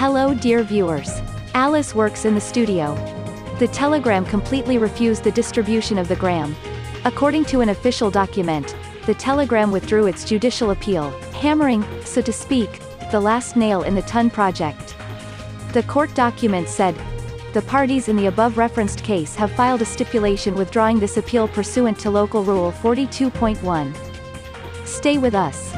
Hello dear viewers. Alice works in the studio. The Telegram completely refused the distribution of the gram. According to an official document, the Telegram withdrew its judicial appeal, hammering, so to speak, the last nail in the TON project. The court document said, the parties in the above referenced case have filed a stipulation withdrawing this appeal pursuant to Local Rule 42.1. Stay with us.